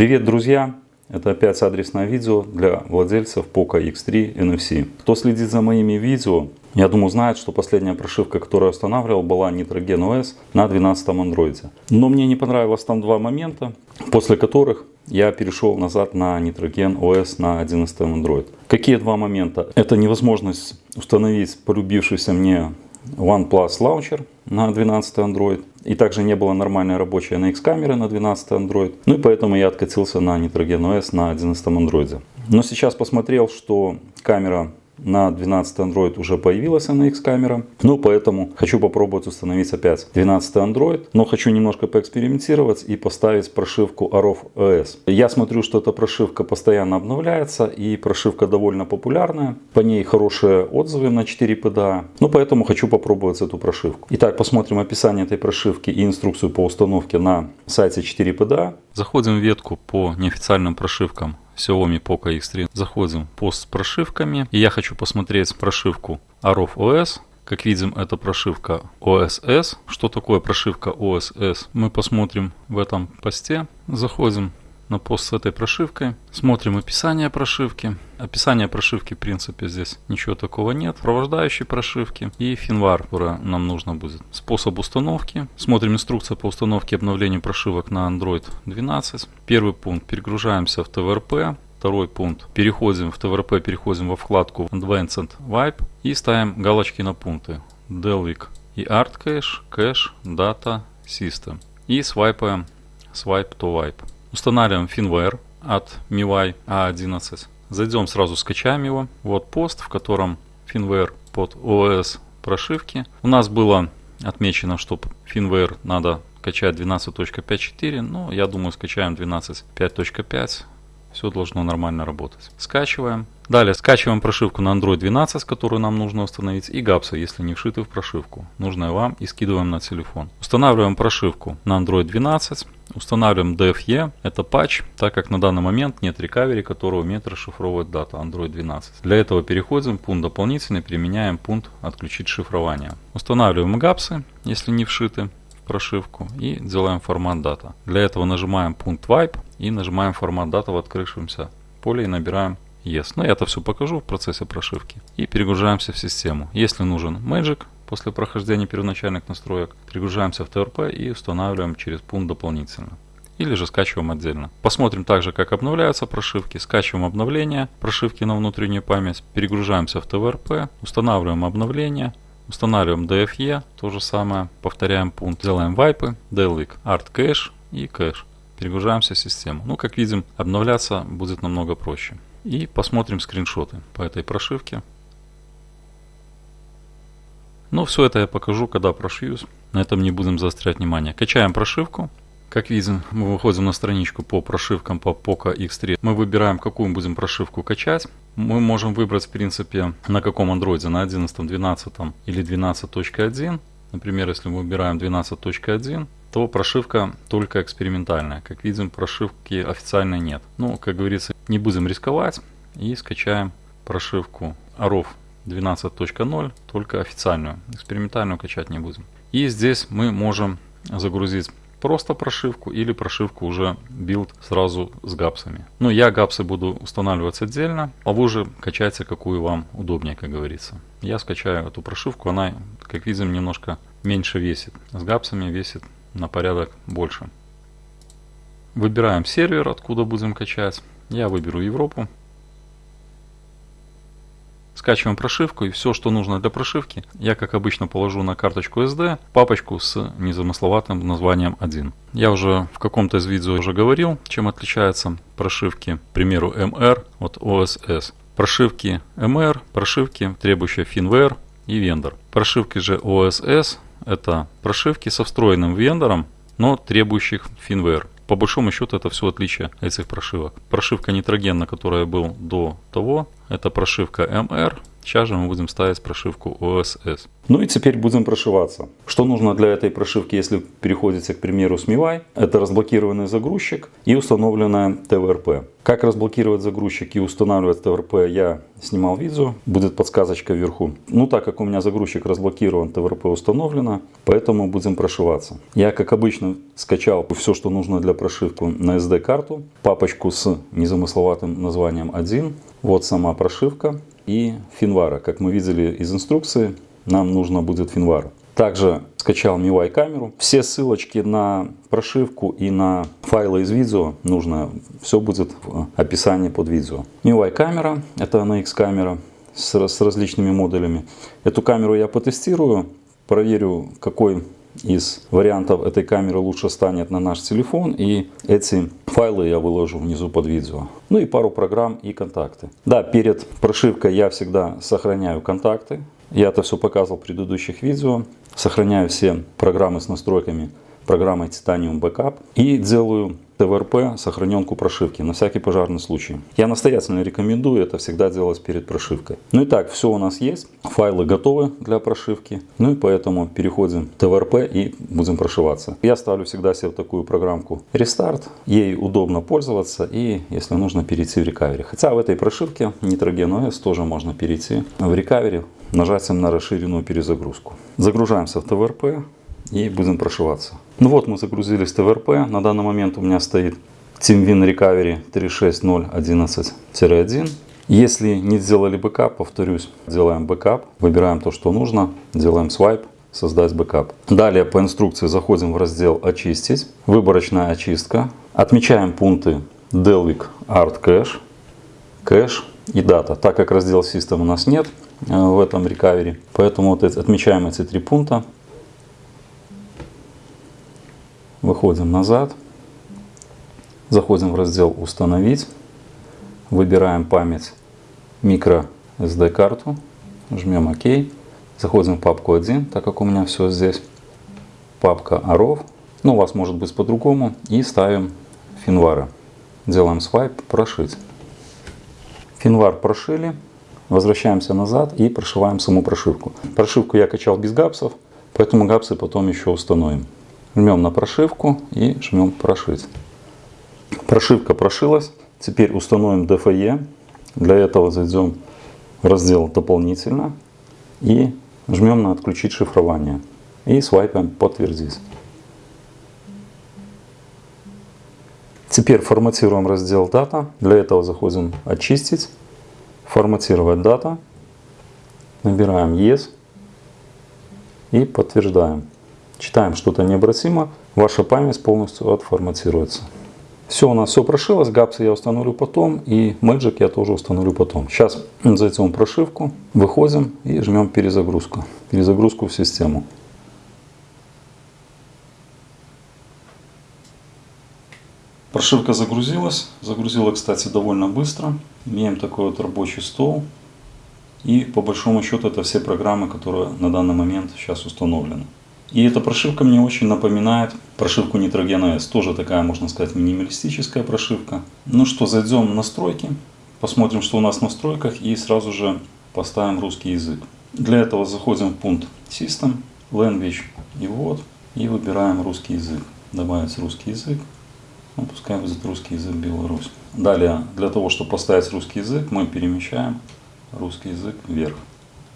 Привет, друзья! Это опять адресное видео для владельцев Poco X3 NFC. Кто следит за моими видео, я думаю, знает, что последняя прошивка, которую я устанавливал, была Nitrogen OS на 12 Android. Но мне не понравилось там два момента, после которых я перешел назад на Nitrogen OS на 11 Android. Какие два момента? Это невозможность установить полюбившийся мне OnePlus Launcher на 12 Android. И также не было нормальной рабочей NX камеры на 12 Android. Ну и поэтому я откатился на Nitrogen OS на 11 Android. Но сейчас посмотрел, что камера на 12 Android уже появилась NX камера. Ну, поэтому хочу попробовать установить опять 12 Android. Но хочу немножко поэкспериментировать и поставить прошивку Arov OS. Я смотрю, что эта прошивка постоянно обновляется и прошивка довольно популярная. По ней хорошие отзывы на 4 PDA. Ну, поэтому хочу попробовать эту прошивку. Итак, посмотрим описание этой прошивки и инструкцию по установке на сайте 4 PDA. Заходим в ветку по неофициальным прошивкам Xiaomi Poco X3. Заходим пост с прошивками. И я хочу посмотреть прошивку Arov OS. Как видим, это прошивка OSS. Что такое прошивка OSS? Мы посмотрим в этом посте. Заходим на пост с этой прошивкой. Смотрим описание прошивки. Описание прошивки, в принципе, здесь ничего такого нет. Провождающие прошивки и финвар, которая нам нужно будет. Способ установки. Смотрим инструкция по установке и обновлению прошивок на Android 12. Первый пункт. Перегружаемся в ТВРП. Второй пункт. Переходим в ТВРП, переходим во вкладку Advanced Wipe и ставим галочки на пункты. Delvic и Art Cache, Cache, Data, System. И свайпаем Swipe to Wipe. Устанавливаем firmware от MIUI A11. Зайдем сразу, скачаем его. Вот пост, в котором firmware под OS прошивки. У нас было отмечено, что firmware надо качать 12.5.4, но я думаю скачаем 12.5.5 все должно нормально работать. Скачиваем. Далее скачиваем прошивку на Android 12, которую нам нужно установить, и гапсы, если не вшиты в прошивку, нужная вам, и скидываем на телефон. Устанавливаем прошивку на Android 12, устанавливаем DFE, это патч, так как на данный момент нет рекавери, который умеет расшифровывать дату Android 12. Для этого переходим в пункт дополнительный, применяем пункт отключить шифрование. Устанавливаем гапсы, если не вшиты прошивку и делаем формат дата. Для этого нажимаем пункт wipe и нажимаем формат дата в открывшемся поле и набираем yes. Но я это все покажу в процессе прошивки. И перегружаемся в систему. Если нужен Magic, после прохождения первоначальных настроек, перегружаемся в TRP и устанавливаем через пункт дополнительно или же скачиваем отдельно. Посмотрим также, как обновляются прошивки. Скачиваем обновления прошивки на внутреннюю память, перегружаемся в TVRP, устанавливаем обновления, Устанавливаем DFE, то же самое, повторяем пункт, делаем вайпы, Delvic, Art Cache и Cache. Перегружаемся в систему. Ну, как видим, обновляться будет намного проще. И посмотрим скриншоты по этой прошивке. Ну, все это я покажу, когда прошьюсь. На этом не будем заострять внимание. Качаем прошивку. Как видим, мы выходим на страничку по прошивкам по Poco X3. Мы выбираем, какую будем прошивку качать. Мы можем выбрать, в принципе, на каком андроиде, на 11, 12 или 12.1. Например, если мы выбираем 12.1, то прошивка только экспериментальная. Как видим, прошивки официальной нет. Ну, как говорится, не будем рисковать и скачаем прошивку AROV 12.0, только официальную. Экспериментальную качать не будем. И здесь мы можем загрузить просто прошивку или прошивку уже build сразу с GApps ами. Но я GApps ы буду устанавливать отдельно, а вы уже качайте какую вам удобнее, как говорится. Я скачаю эту прошивку, она, как видим, немножко меньше весит. С GApps ами весит на порядок больше. Выбираем сервер, откуда будем качать. Я выберу Европу. Скачиваем прошивку и все, что нужно для прошивки, я как обычно положу на карточку SD папочку с незамысловатым названием 1. Я уже в каком-то из видео уже говорил, чем отличаются прошивки, к примеру, MR от OSS. Прошивки MR, прошивки, требующие firmware и вендор. Прошивки же OSS это прошивки со встроенным вендором, но требующих firmware. По большому счету это все отличие этих прошивок. Прошивка нитрогена, которая был до того, это прошивка MR, Сейчас же мы будем ставить прошивку OSS. Ну и теперь будем прошиваться. Что нужно для этой прошивки, если переходите, к примеру, с MIUI? Это разблокированный загрузчик и установленная TVRP. Как разблокировать загрузчик и устанавливать TVRP, я снимал видео, будет подсказочка вверху. Ну так как у меня загрузчик разблокирован, TVRP установлено, поэтому будем прошиваться. Я, как обычно, скачал все, что нужно для прошивки на SD-карту, папочку с незамысловатым названием 1. Вот сама прошивка и финвара. Как мы видели из инструкции, нам нужно будет финвара. Также скачал MIUI камеру. Все ссылочки на прошивку и на файлы из видео нужно, все будет в описании под видео. MIUI камера, это NX камера с, с различными модулями. Эту камеру я потестирую, проверю какой из вариантов этой камеры лучше станет на наш телефон. И эти файлы я выложу внизу под видео. Ну и пару программ и контакты. Да, перед прошивкой я всегда сохраняю контакты. Я это все показывал в предыдущих видео. Сохраняю все программы с настройками программой Titanium Backup и делаю ТВРП сохраненку прошивки на всякий пожарный случай. Я настоятельно рекомендую это всегда делать перед прошивкой. Ну и так, все у нас есть. Файлы готовы для прошивки. Ну и поэтому переходим в ТВРП и будем прошиваться. Я ставлю всегда себе такую программку Restart. Ей удобно пользоваться и если нужно перейти в рекавери. Хотя в этой прошивке Nitrogen OS тоже можно перейти в рекавери нажатием на расширенную перезагрузку. Загружаемся в TWRP и будем прошиваться. Ну вот мы загрузились в TWRP. На данный момент у меня стоит TeamWin Recovery 36011-1. Если не сделали бэкап, повторюсь, делаем бэкап, выбираем то, что нужно, делаем свайп, создать бэкап. Далее по инструкции заходим в раздел «Очистить», выборочная очистка. Отмечаем пункты Dalvik ART Cache, Cache и дата. Так как раздел System у нас нет э, в этом рекавери, поэтому вот отмечаем эти три пункта. Выходим назад. Заходим в раздел «Установить». Выбираем память микро SD карту. Жмем ОК. Заходим в папку 1, так как у меня все здесь. Папка AROV. Ну, у вас может быть по-другому. И ставим финвара. Делаем свайп «Прошить». Финвар прошили. Возвращаемся назад и прошиваем саму прошивку. Прошивку я качал без гапсов, поэтому гапсы потом еще установим. Жмем на прошивку и жмем прошить. Прошивка прошилась. Теперь установим DFE. Для этого зайдем в раздел дополнительно и жмем на отключить шифрование. И свайпаем подтвердить. Теперь форматируем раздел дата. Для этого заходим очистить, форматировать дата. Набираем yes и подтверждаем читаем что-то необратимо, ваша память полностью отформатируется. Все, у нас все прошилось, гапсы я установлю потом и Magic я тоже установлю потом. Сейчас зайдем в прошивку, выходим и жмем перезагрузку. Перезагрузку в систему. Прошивка загрузилась. Загрузила, кстати, довольно быстро. Имеем такой вот рабочий стол. И по большому счету это все программы, которые на данный момент сейчас установлены. И эта прошивка мне очень напоминает прошивку Nitrogen S. Тоже такая, можно сказать, минималистическая прошивка. Ну что, зайдем в настройки, посмотрим, что у нас в настройках и сразу же поставим русский язык. Для этого заходим в пункт System, Language и вот, и выбираем русский язык. Добавить русский язык. Ну, пускай будет русский язык Беларусь. Далее, для того, чтобы поставить русский язык, мы перемещаем русский язык вверх.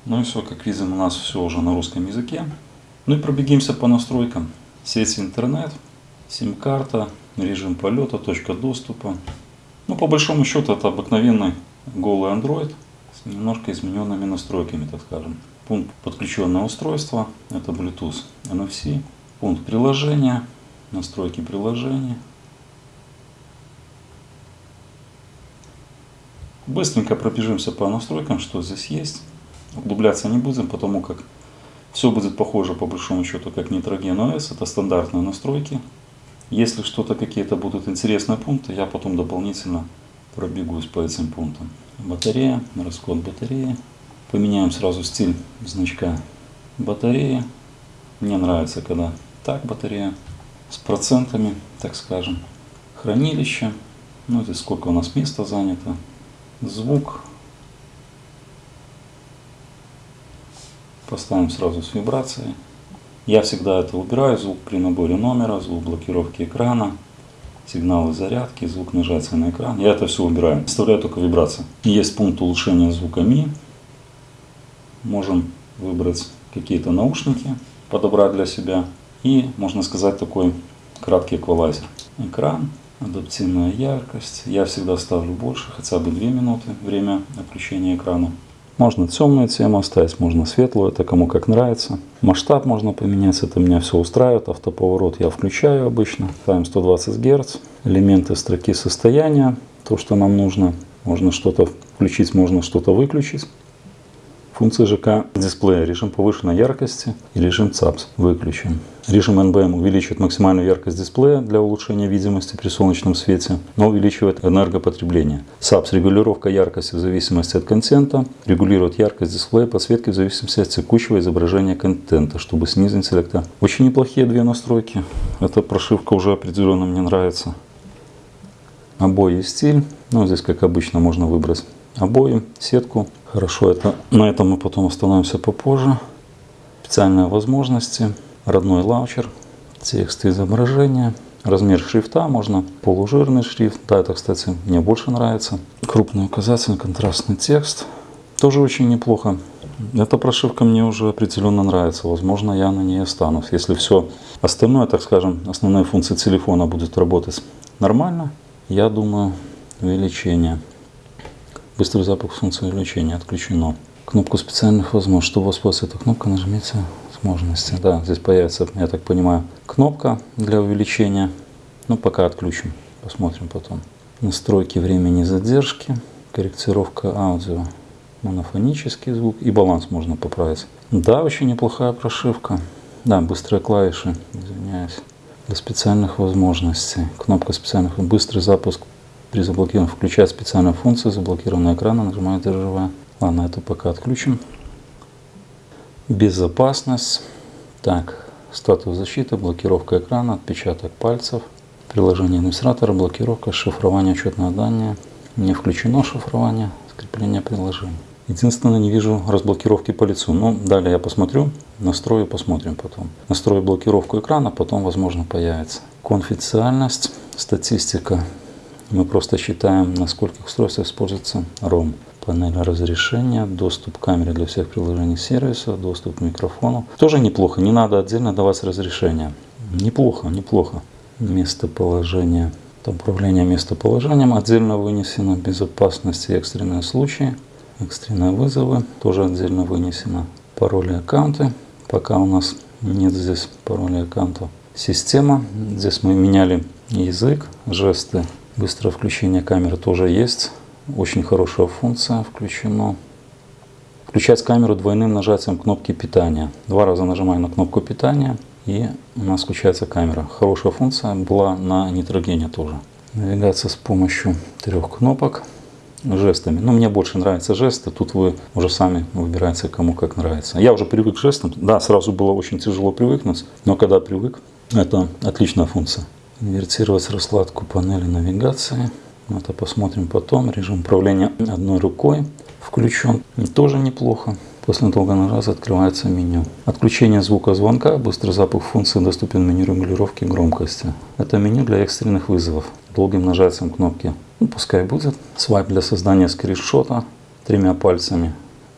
Ну и все, как видим, у нас все уже на русском языке. Ну и пробегимся по настройкам. Сеть интернет, сим-карта, режим полета, точка доступа. Ну, по большому счету, это обыкновенный голый Android с немножко измененными настройками, так скажем. Пункт подключенное устройство, это Bluetooth, NFC. Пункт приложения, настройки приложения. Быстренько пробежимся по настройкам, что здесь есть. Углубляться не будем, потому как все будет похоже по большому счету как Nitrogen OS, это стандартные настройки. Если что-то какие-то будут интересные пункты, я потом дополнительно пробегусь по этим пунктам. Батарея, расход батареи. Поменяем сразу стиль значка батареи. Мне нравится, когда так батарея с процентами, так скажем. Хранилище. Ну, здесь сколько у нас места занято. Звук. Поставим сразу с вибрацией. Я всегда это убираю, звук при наборе номера, звук блокировки экрана, сигналы зарядки, звук нажатия на экран. Я это все убираю. Оставляю только вибрации. Есть пункт улучшения звука Ми. Можем выбрать какие-то наушники, подобрать для себя. И, можно сказать, такой краткий эквалайзер. Экран, адаптивная яркость. Я всегда ставлю больше, хотя бы 2 минуты время отключения экрана. Можно темную тему оставить, можно светлую, это кому как нравится. Масштаб можно поменять, это меня все устраивает. Автоповорот я включаю обычно. Ставим 120 Гц. Элементы строки состояния, то, что нам нужно. Можно что-то включить, можно что-то выключить. Функции ЖК дисплея. Режим повышенной яркости и режим CABC выключен. Режим HBM увеличивает максимальную яркость дисплея для улучшения видимости при солнечном свете, но увеличивает энергопотребление. САПС – регулировка яркости в зависимости от контента, регулирует яркость дисплея подсветки в зависимости от текущего изображения контента, чтобы снизить интеллекта. Очень неплохие две настройки. Эта прошивка уже определенно мне нравится. Обои и стиль. Ну, здесь, как обычно, можно выбрать обои, сетку. Хорошо, это на этом мы потом остановимся попозже. Специальные возможности, родной лаунчер, текст изображения, размер шрифта, можно полужирный шрифт. Да, это, кстати, мне больше нравится. Крупный указатель, контрастный текст. Тоже очень неплохо. Эта прошивка мне уже определенно нравится. Возможно, я на ней останусь. Если все остальное, так скажем, основные функции телефона будут работать нормально, я думаю, увеличение. Быстрый запуск функции увеличения отключено. Кнопку специальных возможностей. Чтобы воспользоваться этой кнопкой, нажмите возможности. Да, здесь появится, я так понимаю, кнопка для увеличения. Ну, пока отключим. Посмотрим потом. Настройки времени задержки. Корректировка аудио. Монофонический звук. И баланс можно поправить. Да, очень неплохая прошивка. Да, быстрые клавиши. Извиняюсь. Для специальных возможностей. Кнопка специальных. Быстрый запуск при заблокировании включает специальную функцию заблокированного экрана, нажимаю «Державая». Ладно, это пока отключим. Безопасность. Так, статус защиты, блокировка экрана, отпечаток пальцев, приложение администратора, блокировка, шифрование учетного данные. Не включено шифрование, скрепление приложения. Единственное, не вижу разблокировки по лицу. Но ну, далее я посмотрю, настрою, посмотрим потом. Настрою блокировку экрана, потом, возможно, появится. Конфиденциальность, статистика мы просто считаем, на скольких устройствах используется ROM. Панель разрешения, доступ к камере для всех приложений сервиса, доступ к микрофону. Тоже неплохо, не надо отдельно давать разрешение. Неплохо, неплохо. Местоположение. Управление местоположением отдельно вынесено. Безопасность и экстренные случаи. Экстренные вызовы тоже отдельно вынесено. Пароли аккаунты. Пока у нас нет здесь пароли аккаунта. Система. Здесь мы меняли язык, жесты, Быстрое включение камеры тоже есть. Очень хорошая функция включено. Включать камеру двойным нажатием кнопки питания. Два раза нажимаем на кнопку питания и у нас включается камера. Хорошая функция была на нитрогене тоже. Навигация с помощью трех кнопок жестами. Но мне больше нравятся жесты. Тут вы уже сами выбираете, кому как нравится. Я уже привык к жестам. Да, сразу было очень тяжело привыкнуть. Но когда привык, это отличная функция. Инвертировать раскладку панели навигации. Это посмотрим потом. Режим управления одной рукой включен. Тоже неплохо. После долгого нажатия открывается меню. Отключение звука звонка. Быстрый запуск функции доступен меню регулировки громкости. Это меню для экстренных вызовов. Долгим нажатием кнопки. Ну, пускай будет. Свайп для создания скриншота тремя пальцами.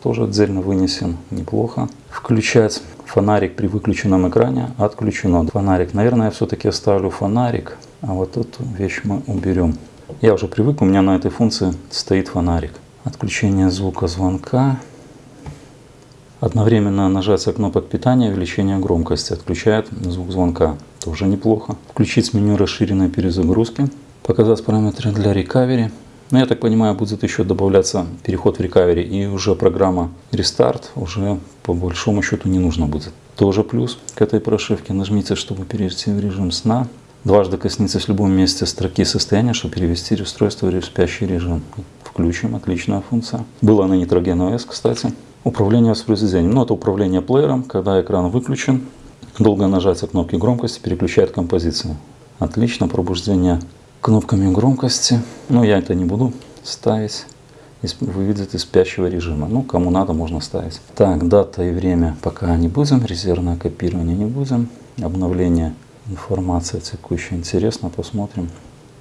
Тоже отдельно вынесен. Неплохо. Включать Фонарик при выключенном экране отключено. Фонарик, наверное, я все-таки оставлю фонарик, а вот эту вещь мы уберем. Я уже привык, у меня на этой функции стоит фонарик. Отключение звука звонка. Одновременно нажатие кнопок питания, увеличение громкости отключает звук звонка. Тоже неплохо. Включить меню расширенной перезагрузки. Показать параметры для рекавери. Но ну, я так понимаю, будет еще добавляться переход в рекавери, и уже программа рестарт уже по большому счету не нужно будет. Тоже плюс к этой прошивке. Нажмите, чтобы перейти в режим сна. Дважды коснитесь в любом месте строки состояния, чтобы перевести устройство в спящий режим. Включим, отличная функция. Было на Nitrogen OS, кстати. Управление воспроизведением. Ну, это управление плеером, когда экран выключен. Долгое нажатие кнопки громкости переключает композицию. Отлично, пробуждение кнопками громкости. Но я это не буду ставить. вы видите спящего режима. Ну, кому надо, можно ставить. Так, дата и время пока не будем, резервное копирование не будем. Обновление информации текущая. Интересно, посмотрим.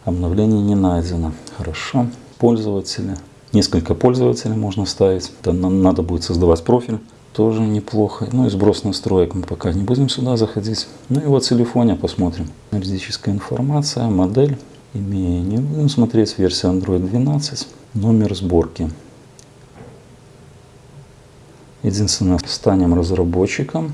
Обновление не найдено. Хорошо. Пользователи. Несколько пользователей можно ставить. Это надо будет создавать профиль. Тоже неплохо. Ну и сброс настроек мы пока не будем сюда заходить. Ну и вот телефоне посмотрим. Юридическая информация, модель. Имея не будем смотреть версия Android 12. Номер сборки. Единственное, станем разработчиком.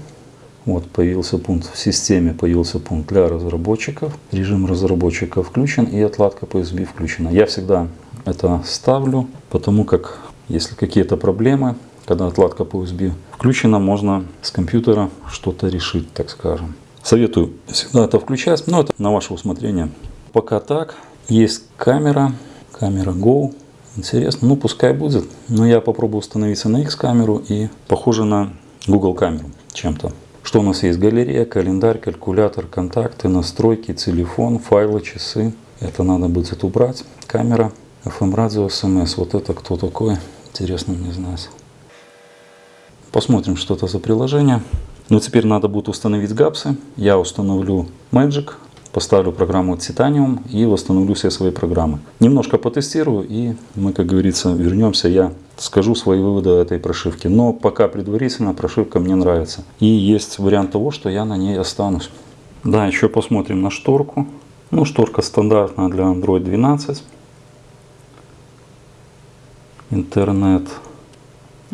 Вот появился пункт в системе, появился пункт для разработчиков. Режим разработчика включен и отладка по USB включена. Я всегда это ставлю, потому как если какие-то проблемы, когда отладка по USB включена, можно с компьютера что-то решить, так скажем. Советую всегда это включать, но это на ваше усмотрение. Пока так. Есть камера, камера Go. Интересно, ну пускай будет. Но я попробую установиться на X-камеру и похоже на Google камеру чем-то. Что у нас есть? Галерея, календарь, калькулятор, контакты, настройки, телефон, файлы, часы. Это надо будет убрать. Камера, FM радио, смс. Вот это кто такой? Интересно мне знать. Посмотрим, что это за приложение. Ну, теперь надо будет установить гапсы. Я установлю Magic, поставлю программу Titanium и восстановлю все свои программы. Немножко потестирую и мы, как говорится, вернемся. Я скажу свои выводы этой прошивки. Но пока предварительно прошивка мне нравится. И есть вариант того, что я на ней останусь. Да, еще посмотрим на шторку. Ну, шторка стандартная для Android 12. Интернет.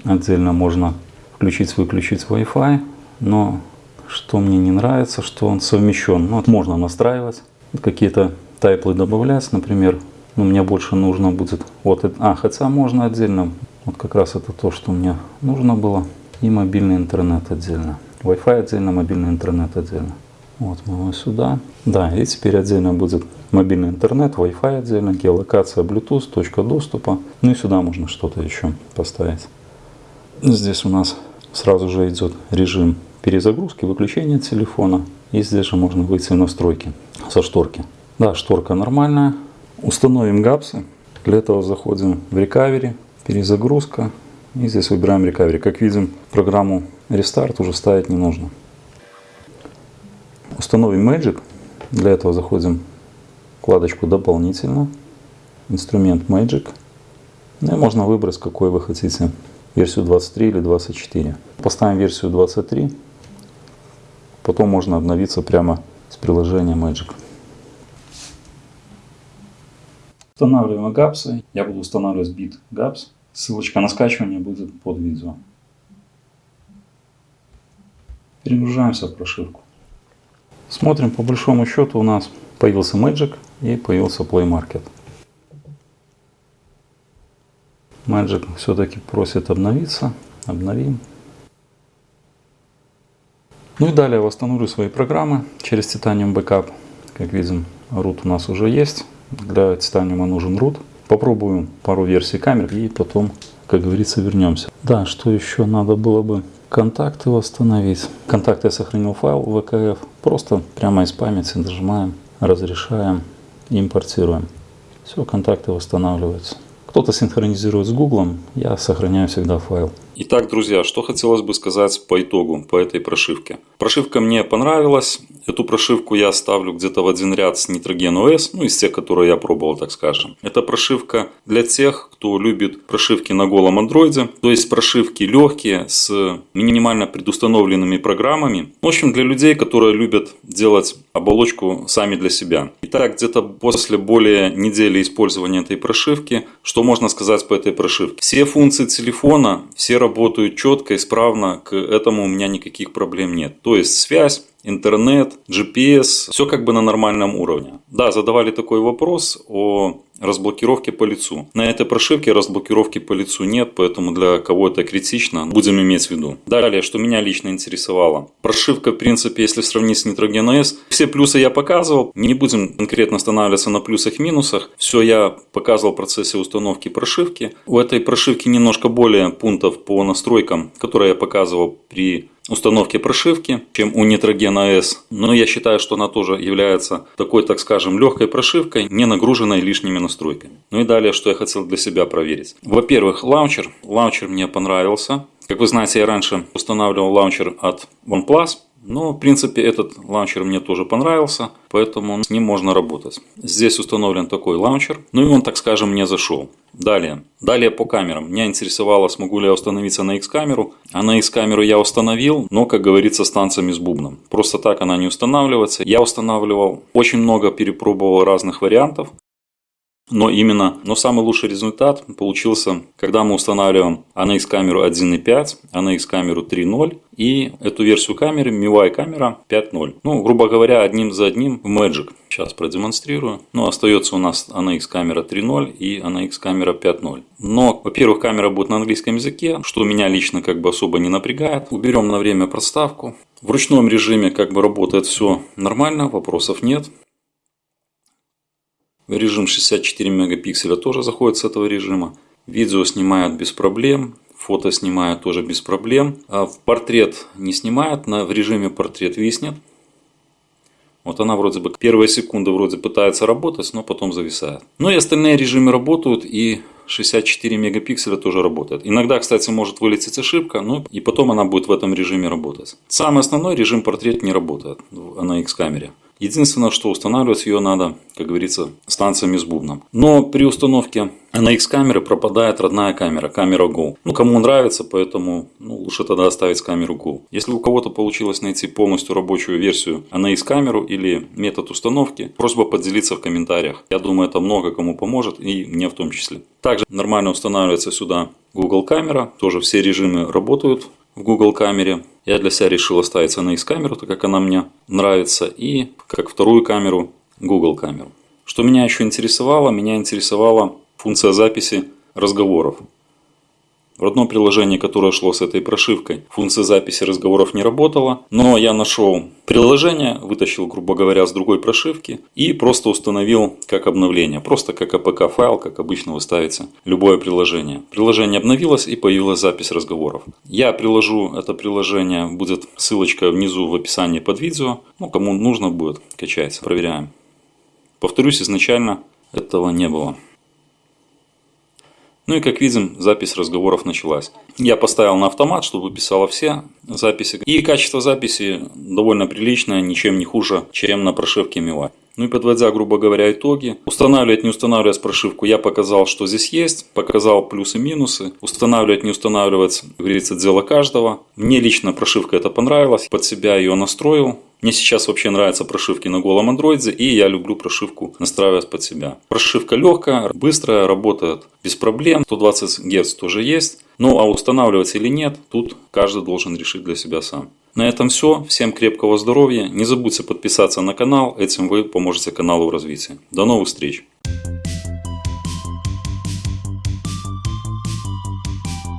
Отдельно можно включить-выключить Wi-Fi. Но что мне не нравится, что он совмещен. Ну, вот можно настраивать, какие-то тайплы добавлять, например. Но мне больше нужно будет, вот, а, хотя можно отдельно, вот как раз это то, что мне нужно было. И мобильный интернет отдельно. Wi-Fi отдельно, мобильный интернет отдельно. Вот мы его сюда. Да, и теперь отдельно будет мобильный интернет, Wi-Fi отдельно, геолокация, Bluetooth, точка доступа. Ну и сюда можно что-то еще поставить. Здесь у нас сразу же идет режим перезагрузки, выключения телефона. И здесь же можно выйти в настройки со шторки. Да, шторка нормальная. Установим гапсы. Для этого заходим в Recovery, перезагрузка. И здесь выбираем Recovery. Как видим, программу Restart уже ставить не нужно. Установим Magic. Для этого заходим в вкладочку «Дополнительно», инструмент Magic. Ну и можно выбрать, какой вы хотите, версию 23 или 24. Поставим версию 23. Потом можно обновиться прямо с приложения Magic. Устанавливаем гапсы. Я буду устанавливать бит гапс. Ссылочка на скачивание будет под видео. Перегружаемся в прошивку. Смотрим, по большому счету у нас появился Magic и появился Play Market. Magic все-таки просит обновиться. Обновим. Ну и далее восстановлю свои программы через Titanium Backup. Как видим, root у нас уже есть. Для Titanium нужен root. Попробую пару версий камер и потом, как говорится, вернемся. Да, что еще надо было бы? Контакты восстановить. Контакты я сохранил файл VKF. Просто прямо из памяти нажимаем, разрешаем, импортируем. Все, контакты восстанавливаются. Кто-то синхронизирует с Google, я сохраняю всегда файл. Итак, друзья, что хотелось бы сказать по итогу, по этой прошивке. Прошивка мне понравилась. Эту прошивку я ставлю где-то в один ряд с Nitrogen OS, ну из тех, которые я пробовал, так скажем. Это прошивка для тех, кто любит прошивки на голом андроиде, то есть прошивки легкие, с минимально предустановленными программами. В общем, для людей, которые любят делать оболочку сами для себя. Итак, где-то после более недели использования этой прошивки, что можно сказать по этой прошивке? Все функции телефона, все работают четко, исправно, к этому у меня никаких проблем нет. То есть связь, интернет, GPS, все как бы на нормальном уровне. Да, задавали такой вопрос о разблокировки по лицу. На этой прошивке разблокировки по лицу нет, поэтому для кого это критично, будем иметь в виду. Далее, что меня лично интересовало. Прошивка, в принципе, если сравнить с Nitrogen OS, все плюсы я показывал. Не будем конкретно останавливаться на плюсах и минусах. Все я показывал в процессе установки прошивки. У этой прошивки немножко более пунктов по настройкам, которые я показывал при установки прошивки, чем у Nitrogen OS. Но я считаю, что она тоже является такой, так скажем, легкой прошивкой, не нагруженной лишними настройками. Ну и далее, что я хотел для себя проверить. Во-первых, лаунчер. Лаунчер мне понравился. Как вы знаете, я раньше устанавливал лаунчер от OnePlus. Но, в принципе, этот лаунчер мне тоже понравился, поэтому с ним можно работать. Здесь установлен такой лаунчер, ну и он, так скажем, мне зашел. Далее. Далее по камерам. Меня интересовало, смогу ли я установиться на X-камеру. А на X-камеру я установил, но, как говорится, с танцами с бубном. Просто так она не устанавливается. Я устанавливал, очень много перепробовал разных вариантов. Но именно, но самый лучший результат получился, когда мы устанавливаем ANX камеру 1.5, ANX камеру 3.0 и эту версию камеры MIUI камера 5.0. Ну, грубо говоря, одним за одним в Magic. Сейчас продемонстрирую. Ну, остается у нас ANX камера 3.0 и ANX камера 5.0. Но, во-первых, камера будет на английском языке, что меня лично как бы особо не напрягает. Уберем на время проставку. В ручном режиме как бы работает все нормально, вопросов нет. Режим 64 мегапикселя тоже заходит с этого режима. Видео снимают без проблем. Фото снимают тоже без проблем. А в портрет не снимают, на, в режиме портрет виснет. Вот она вроде бы первые секунды вроде пытается работать, но потом зависает. Ну и остальные режимы работают и 64 мегапикселя тоже работает. Иногда, кстати, может вылететь ошибка, но и потом она будет в этом режиме работать. Самый основной режим портрет не работает на X-камере. Единственное, что устанавливать ее надо, как говорится, станциями с бубном. Но при установке на X-камеры пропадает родная камера, камера Go. Ну, кому нравится, поэтому ну, лучше тогда оставить камеру Go. Если у кого-то получилось найти полностью рабочую версию на X-камеру или метод установки, просьба поделиться в комментариях. Я думаю, это много кому поможет и мне в том числе. Также нормально устанавливается сюда Google камера, тоже все режимы работают в Google камере. Я для себя решил оставить NX камеру, так как она мне нравится, и как вторую камеру Google камеру. Что меня еще интересовало? Меня интересовала функция записи разговоров. В родном приложении, которое шло с этой прошивкой, функция записи разговоров не работала, но я нашел приложение, вытащил, грубо говоря, с другой прошивки и просто установил как обновление. Просто как APK файл, как обычно вы ставите любое приложение. Приложение обновилось и появилась запись разговоров. Я приложу это приложение, будет ссылочка внизу в описании под видео. Ну, кому нужно будет, качается, проверяем. Повторюсь, изначально этого не было. Ну и как видим, запись разговоров началась. Я поставил на автомат, чтобы писала все записи. И качество записи довольно приличное, ничем не хуже, чем на прошивке MIUI. Ну и подводя, грубо говоря, итоги. Устанавливать, не устанавливать прошивку я показал, что здесь есть. Показал плюсы-минусы. Устанавливать, не устанавливать, говорится, дело каждого. Мне лично прошивка это понравилась. Под себя ее настроил. Мне сейчас вообще нравятся прошивки на голом андроиде, и я люблю прошивку настраивать под себя. Прошивка легкая, быстрая, работает без проблем. 120 Гц тоже есть. Ну а устанавливать или нет, тут каждый должен решить для себя сам. На этом все. Всем крепкого здоровья. Не забудьте подписаться на канал. Этим вы поможете каналу в развитии. До новых встреч.